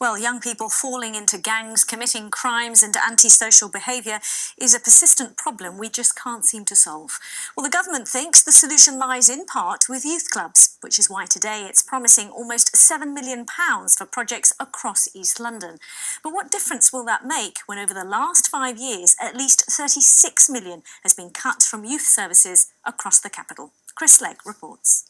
Well, young people falling into gangs, committing crimes and antisocial behaviour is a persistent problem we just can't seem to solve. Well, the government thinks the solution lies in part with youth clubs, which is why today it's promising almost £7 million for projects across East London. But what difference will that make when over the last five years at least £36 million has been cut from youth services across the capital? Chris Legg reports.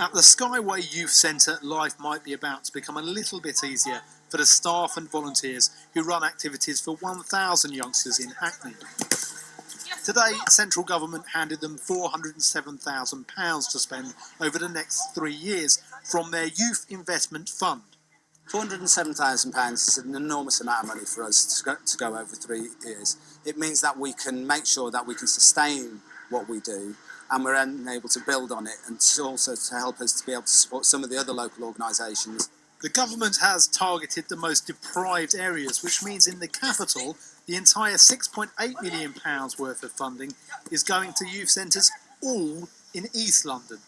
At the Skyway Youth Centre, life might be about to become a little bit easier for the staff and volunteers who run activities for 1,000 youngsters in Hackney. Today, central government handed them £407,000 to spend over the next three years from their Youth Investment Fund. £407,000 is an enormous amount of money for us to go, to go over three years. It means that we can make sure that we can sustain what we do and we're able to build on it and also to help us to be able to support some of the other local organisations. The government has targeted the most deprived areas, which means in the capital, the entire £6.8 million worth of funding is going to youth centres all in East London.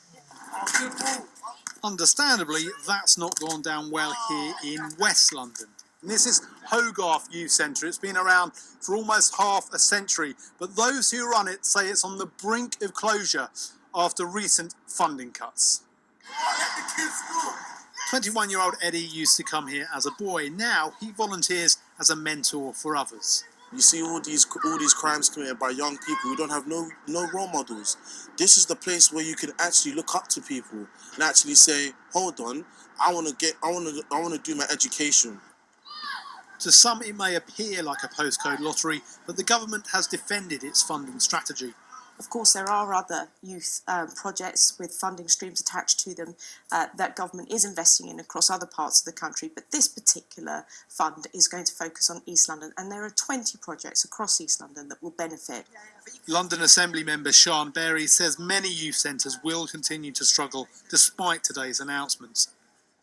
Understandably, that's not gone down well here in West London. And this is Hogarth Youth Centre. It's been around for almost half a century, but those who run it say it's on the brink of closure after recent funding cuts. 21 year old Eddie used to come here as a boy. Now he volunteers as a mentor for others. You see all these all these crimes committed by young people who don't have no no role models. This is the place where you can actually look up to people and actually say, "Hold on, I want to get, I want to, I want to do my education." To some, it may appear like a postcode lottery, but the government has defended its funding strategy. Of course, there are other youth um, projects with funding streams attached to them uh, that government is investing in across other parts of the country, but this particular fund is going to focus on East London, and there are 20 projects across East London that will benefit. London Assembly member Siân Berry says many youth centres will continue to struggle despite today's announcements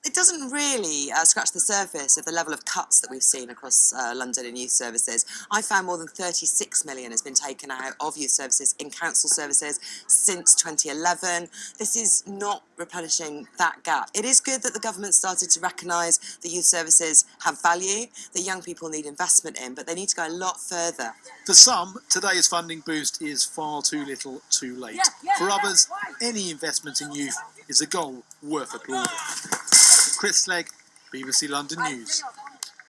it doesn't really uh, scratch the surface of the level of cuts that we've seen across uh, London in youth services. I found more than 36 million has been taken out of youth services in council services since 2011. This is not replenishing that gap. It is good that the government started to recognise that youth services have value, that young people need investment in, but they need to go a lot further. For some, today's funding boost is far too little too late. Yeah, yeah, For others, any investment in youth is a goal worth applauding. Chris Legg, BBC London News.